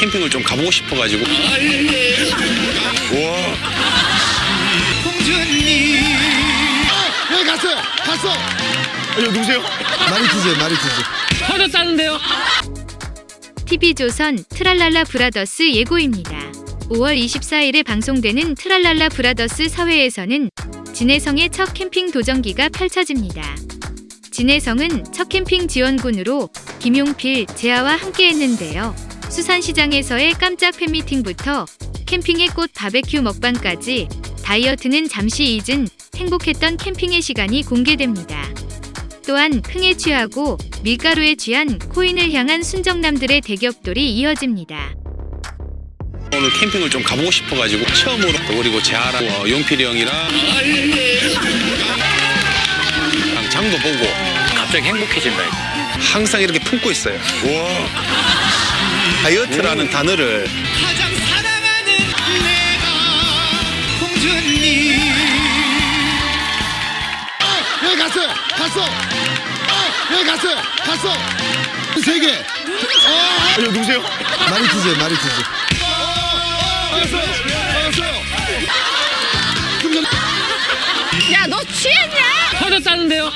캠핑을 좀 가보고 싶어가지고. 와. 여기 갔어요. 갔어. 아, 이거 누구세요? 마리투제 마리투제. 터졌다는데요? TV조선 트랄랄라 브라더스 예고입니다. 5월 24일에 방송되는 트랄랄라 브라더스 4회에서는 진해성의 첫 캠핑 도전기가 펼쳐집니다. 진해성은 첫 캠핑 지원군으로 김용필, 재하와 함께했는데요. 수산시장에서의 깜짝 팬미팅부터 캠핑의 꽃 바베큐 먹방까지 다이어트는 잠시 잊은 행복했던 캠핑의 시간이 공개됩니다. 또한 흥에 취하고 밀가루에 취한 코인을 향한 순정남들의 대격돌이 이어집니다. 오늘 캠핑을 좀 가보고 싶어가지고 처음으로 또 그리고 재하랑 어, 용필이 형이랑 랑 장도 보고 갑자기 행복해진다. 항상 이렇게 품고 있어요. 와. 다이어트라는 단어를 가장 사랑하는 내가 공주님 여기 갔어요. 갔어. 여기 갔어요. 갔어. 세 개. 아, 이거 누구세요? 마리투제 마리투제. 알았어요. 알았어요. 좀 전- 터졌다는데요?